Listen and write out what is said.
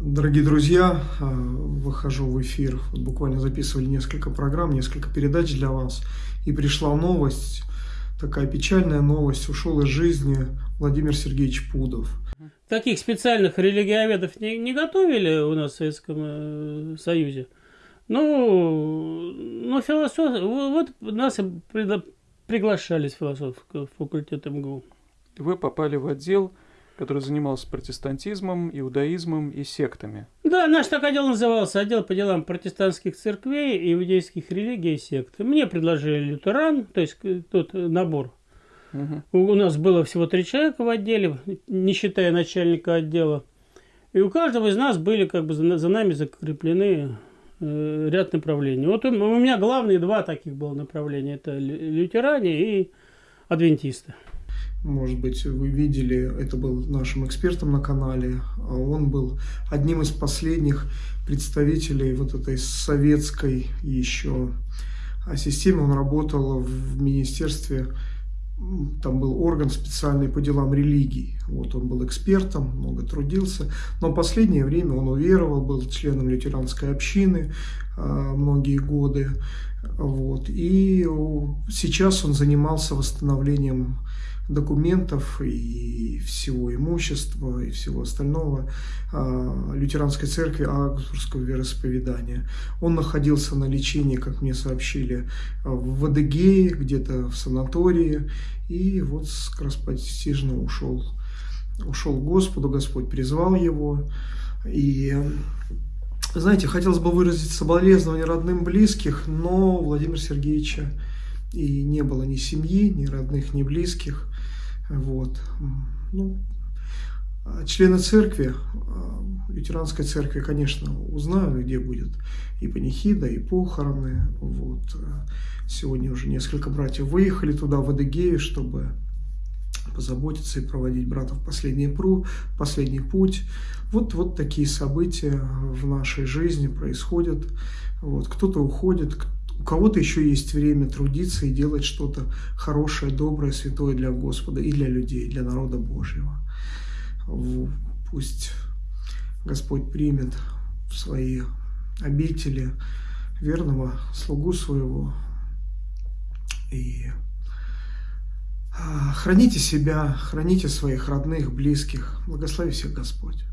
Дорогие друзья, э, выхожу в эфир. Буквально записывали несколько программ, несколько передач для вас. И пришла новость, такая печальная новость. Ушел из жизни Владимир Сергеевич Пудов. Таких специальных религиоведов не, не готовили у нас в Советском э, Союзе. Ну, ну философ, вот нас приглашались философского факультета МГУ. Вы попали в отдел который занимался протестантизмом, иудаизмом и сектами. Да, наш так отдел назывался отдел по делам протестантских церквей, иудейских религий и сект. Мне предложили лютеран, то есть э, тот набор. Угу. У нас было всего три человека в отделе, не считая начальника отдела. И у каждого из нас были как бы за, нами закреплены э, ряд направлений. Вот у меня главные два таких было направления. Это лютеране и адвентисты. Может быть, вы видели, это был нашим экспертом на канале, а он был одним из последних представителей вот этой советской еще системы. Он работал в министерстве, там был орган специальный по делам религий. Вот он был экспертом, много трудился. Но последнее время он уверовал, был членом лютеранской общины а, многие годы. Вот. И сейчас он занимался восстановлением документов и всего имущества и всего остального а, лютеранской церкви Аугсбургского вероисповедания. Он находился на лечении, как мне сообщили, в Адыгее, где-то в санатории, и вот скоропостижно ушел, ушел к Господу, Господь призвал его, и знаете, хотелось бы выразить соболезнования родным близких, но Владимира Сергеевича и не было ни семьи, ни родных, ни близких. Вот. Ну, члены церкви, а, лютеранской церкви, конечно, узнают, где будет и панихида, и похороны. Вот. Сегодня уже несколько братьев выехали туда, в Адыгею, чтобы позаботиться и проводить братов последний, пру, последний путь. Вот, вот такие события в нашей жизни происходят. Вот. Кто-то уходит, у кого-то еще есть время трудиться и делать что-то хорошее, доброе, святое для Господа и для людей, для народа Божьего. Пусть Господь примет в свои обители верного слугу своего и а, храните себя, храните своих родных, близких. Благослови всех Господь.